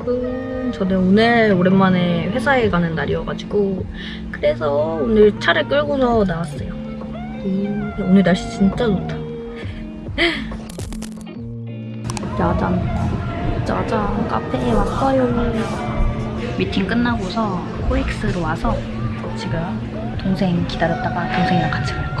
여러분 저는 오늘 오랜만에 회사에 가는 날이어가지고 그래서 오늘 차를 끌고서 나왔어요. 음, 오늘 날씨 진짜 좋다. 짜잔. 짜잔. 카페에 왔어요. 미팅 끝나고서 코엑스로 와서 지금 동생 기다렸다가 동생이랑 같이 갈 거예요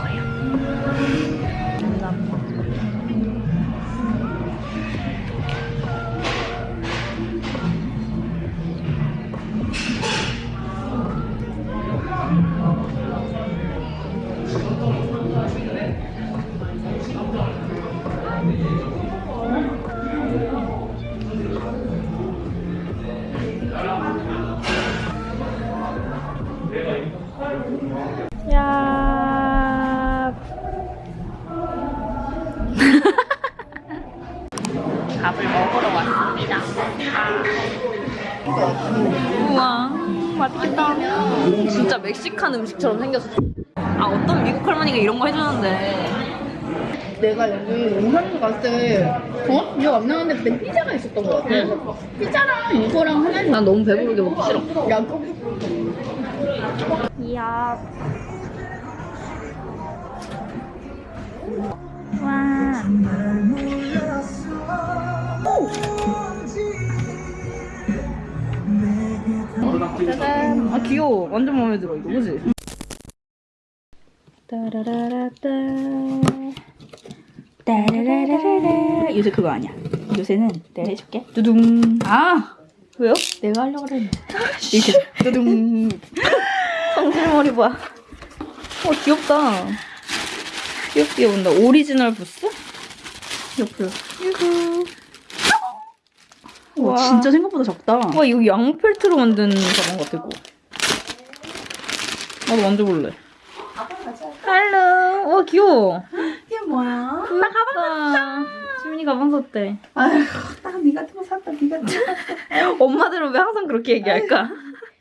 멕시칸 음식처럼 생겼어. 아, 어떤 미국 할머니가 이런 거 해주는데. 내가 여기 용산도 갔을 때 어? 기억 안 나는데 그때 피자가 있었던 것 같아. 피자랑 이거랑 하나씩 난 너무 배부르게 먹기 싫어. 야, 그- 이야. 와. 짜잔. 아 귀여워. 완전 마음에 들어 이거 그지? 따라라라따. 따라라라라. 요새 그거 아니야. 요새는 내가 해줄게. 두둥. 아 왜요? 내가 하려고 그랬는데. 이렇게 두둥. 성질머리 봐. 어 귀엽다. 귀엽게 온다. 오리지널 부스? 옆으로. 유후. 와, 진짜 생각보다 적다. 와 이거 양 펠트로 만든 가방 같아 이거. 나도 만져볼래. 할로. 와 귀여워. 이게 뭐야? 나 가방 샀다. 지민이 가방 샀대. 아휴, 딱니 같은 거 샀다, 니 같은 거 샀다. 엄마들은 왜 항상 그렇게 얘기할까?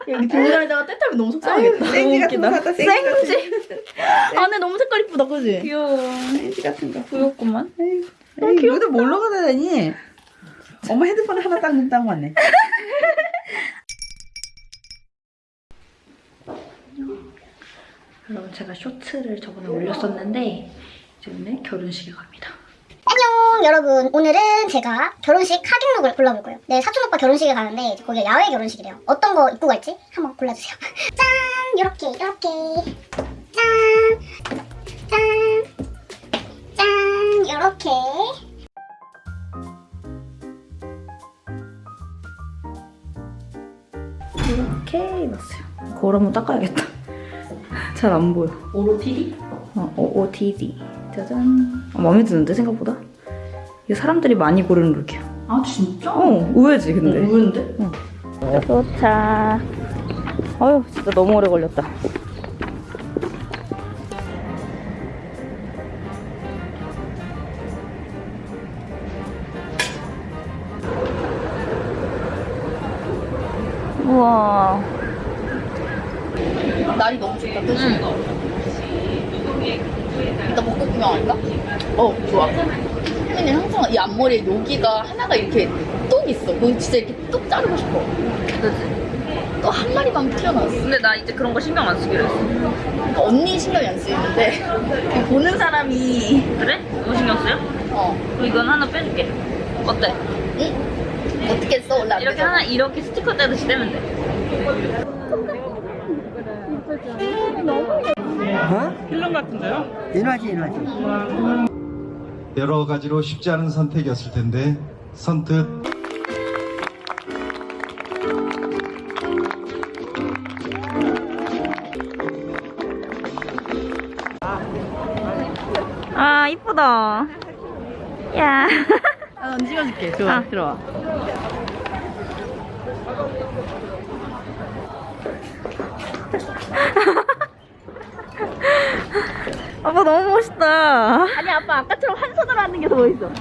여기 들고 다니다가 때 타면 너무 속상하겠다. 너무 웃기다. 생지. 안에 너무 색깔 이쁘다 그지? 귀여워. 생지 같은 거. 귀엽구만. 에이, 이거도 뭘로 가다니? 엄마 핸드폰 하나 딱 넣다고 왔네. 여러분 제가 쇼츠를 저번에 올렸었는데 이제 오늘 결혼식에 갑니다. 안녕 여러분. 오늘은 제가 결혼식 하객룩을 골라볼 거예요. 네 사촌 오빠 결혼식에 가는데 이제 거기가 야외 결혼식이래요. 어떤 거 입고 갈지 한번 골라주세요. 짠! 요렇게 요렇게. 짠 짠짠! 요렇게 이렇게 입었어요. 거울 한번 닦아야겠다. 잘 안 보여. 오로티리? 어, OOTD. 짜잔. 어, 마음에 드는데 생각보다? 이거 사람들이 많이 고르는 룩이야. 아, 진짜? 어, 의외지 근데. 의외인데? 도착. 어휴, 진짜 너무 오래 걸렸다. 우와. 날이 너무 좋다, 그치? 이따 먹고 구경할까? 어, 좋아. 근데 항상 이 앞머리에 여기가 하나가 이렇게 뚝 있어. 그거 진짜 이렇게 뚝 자르고 싶어. 그치? 또 한 마리만 튀어나왔어. 근데 나 이제 그런 거 신경 안 쓰기로 했어. 그러니까 언니 신경이 안 쓰이는데 이 보는 사람이 그래? 너무 신경 쓰여? 어, 그럼 이건 하나 빼줄게. 어때? 응? 어떻게 했어? 원래 안 이렇게. 하나 이렇게 스티커 떼듯이 떼면 돼. 필름 같은데요? 인화지 인화지 여러 가지로 쉽지 않은 선택이었을 텐데 선뜻 아 이쁘다. 야. 아, 난 찍어줄게. 좋아. 아. 들어와. 아빠 너무 멋있다. 아니 아빠 아까처럼 한 손으로 하는 게 더 멋있어.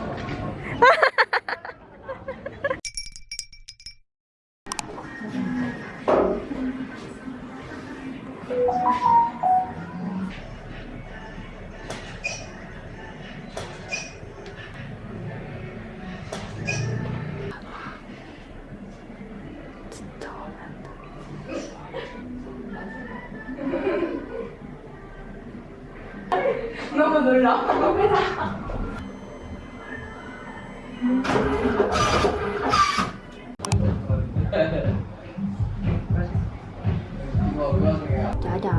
짜잔.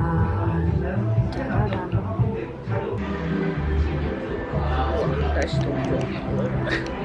짜잔. 날씨 너무 좋아.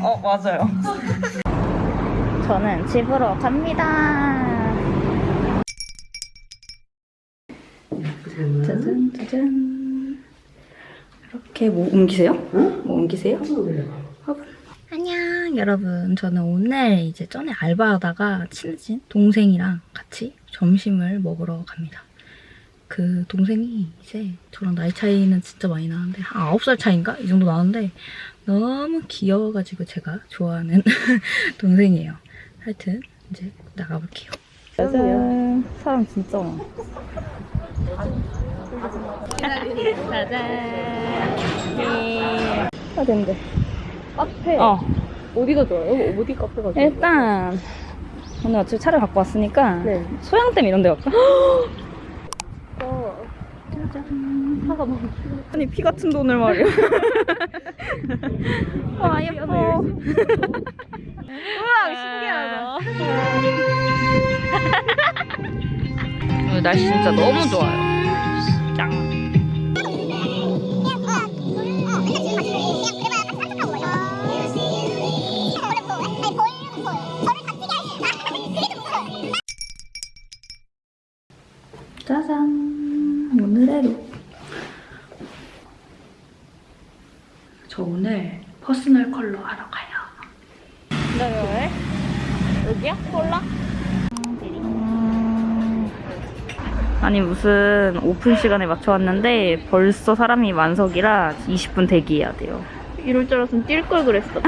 어, 맞아요. 저는 집으로 갑니다. 짜잔, 짜잔. 이렇게 뭐 옮기세요? 뭐 옮기세요? 화분. 안녕, 여러분. 저는 오늘 이제 전에 알바하다가 친해진 동생이랑 같이 점심을 먹으러 갑니다. 그 동생이 이제 저랑 나이 차이는 진짜 많이 나는데 한 9살 차인가? 이 정도 나는데 너무 귀여워가지고 제가 좋아하는 동생이에요. 하여튼 이제 나가볼게요. 짜잔. 사람 진짜 많아. 짜잔. 예. 아, 된대. 카페. 어. 어디가 좋아요? 어디 카페가 좋아요? 일단 오늘 어차피 차를 갖고 왔으니까 네. 소양댐 이런 데 갈까? 어. 짜잔. 차가 너무 아니 피 같은 돈을 말이야. 와 예뻐. 우와 신기하다. 오늘 날씨 진짜 너무 좋아요. 짱. 아니 무슨 오픈 시간에 맞춰 왔는데 벌써 사람이 만석이라 20분 대기해야 돼요. 이럴 줄 알았으면 뛸 걸 그랬어.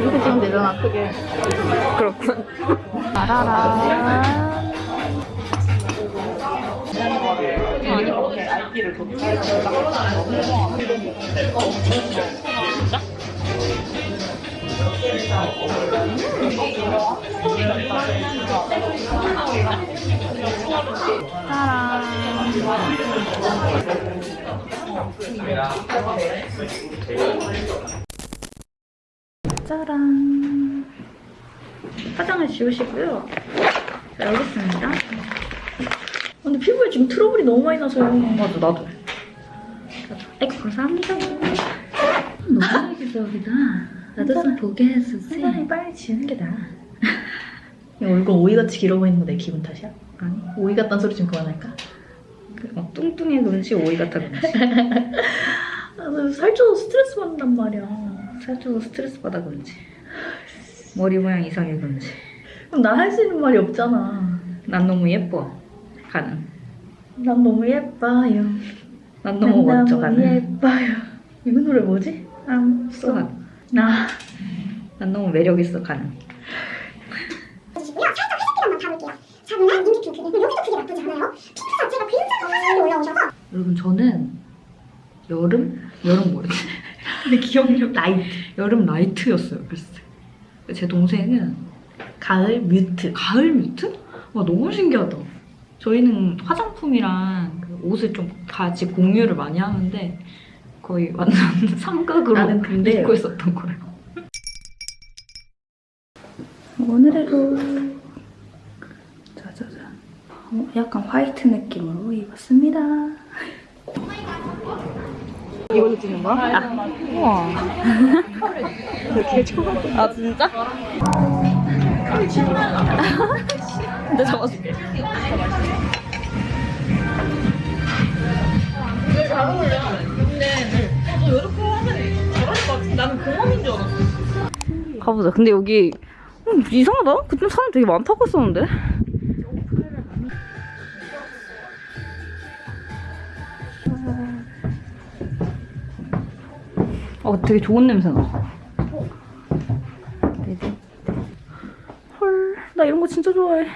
이렇게 찍으면 되잖아, 크게. 그렇군. 따라란. 짜란. 화장을 지우시고요. 자, 여기 있습니다. 근데 피부에 지금 트러블이 너무 많이 나서요. 맞아, 나도. 에이, 감사합니다. 너무 기적이다. 나도 좀 보게 해주지. 사람이 빨리 지우는 게 나아. 야, 얼굴 오이같이 길어 보이는 거 내 기분 탓이야? 아니, 오이 같다는 소리 좀 그만할까? 그, 어, 뚱뚱해 그런지 오이 같아 그런지. 아, 나 살쪄서 스트레스 받는단 말이야. 살쪄서 스트레스 받아 그런지. 머리 모양 이상해 그런지. 그럼 나 할 수 있는 말이 없잖아. 난 너무 예뻐. 가는. 난 너무 예뻐요. 난 너무 난 멋져 가는. 예뻐요. 이거 노래 뭐지? I'm so. 나 난 너무 매력 있어 가는. 보시고요. 살짝 회색기만 잡을게요. 잡으면 눈 깊이 크게. 여기도 크게 나쁘지 않아요. 핑크 자체가 굉장히 화사하게 올라오셔서 여러분 저는 여름? 여름 뭐였지? 근데 기억력 나이트. 여름 나이트였어요 때. 제 동생은 가을 뮤트. 가을 뮤트? 와 너무 신기하다. 저희는 화장품이랑 그 옷을 좀 같이 공유를 많이 하는데 거의 완전 삼각으로 나는 근데 입고 있었던 거예요. 오늘의 룩 짜자잔 어, 약간 화이트 느낌으로 입었습니다. 이걸로 찍는 거야? 아, 우와. 되게. 아 진짜? 내가 잡아줄게. 가보자. 근데 여기 음, 이상하다. 그때 사람 되게 많다고 했었는데. 어, 되게 좋은 냄새 나. 헐, 나 이런 거 진짜 좋아해.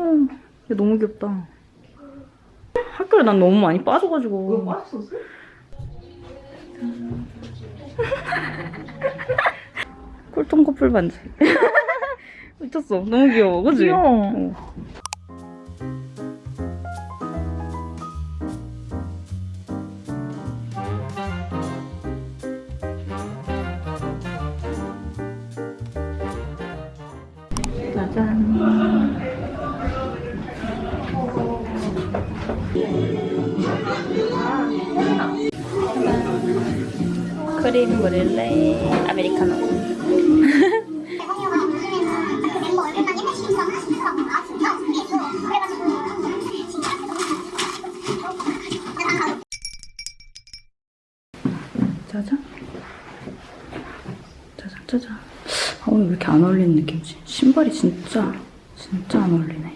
응. 얘 너무 귀엽다. 학교에 난 너무 많이 빠져가지고. 왜 빠졌었어? 꿀통 커플 반지. 미쳤어. 너무 귀여워. 그지? 귀여워. 짜잔. 크림 브릴레 아메리카노. 짜잔. 짜잔, 짜잔. 아, 오늘 왜 이렇게 안 어울리는 느낌이지? 신발이 진짜, 진짜 안 어울리네.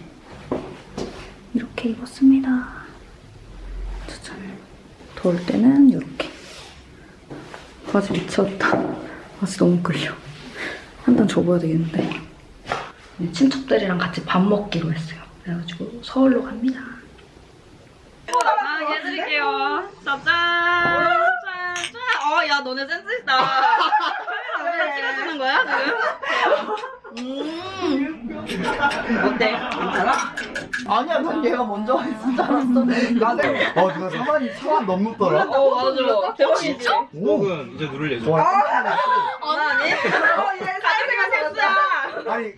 이렇게 입었습니다. 짜잔. 더울 때는 이렇게. 바지 미쳤다. 바지 너무 끌려. 한 단 접어야 되겠는데. 네, 친척들이랑 같이 밥 먹기로 했어요. 그래가지고 서울로 갑니다. 아, 해드릴게요. 짜잔! 짠! 짠! 어, 야, 너네 센스 있다. 카메라 앞에서 찍어주는 거야, 지금? 음. 어때? 괜찮아? 아니야, 난 얘가 먼저 했을 줄 알았어. 나는 어 누나 4만 4만 넘었더라. 어, 맞아. 대박이지? 녹은 이제 누를 예정. 와, 아니? 가족이가 센스야! 아니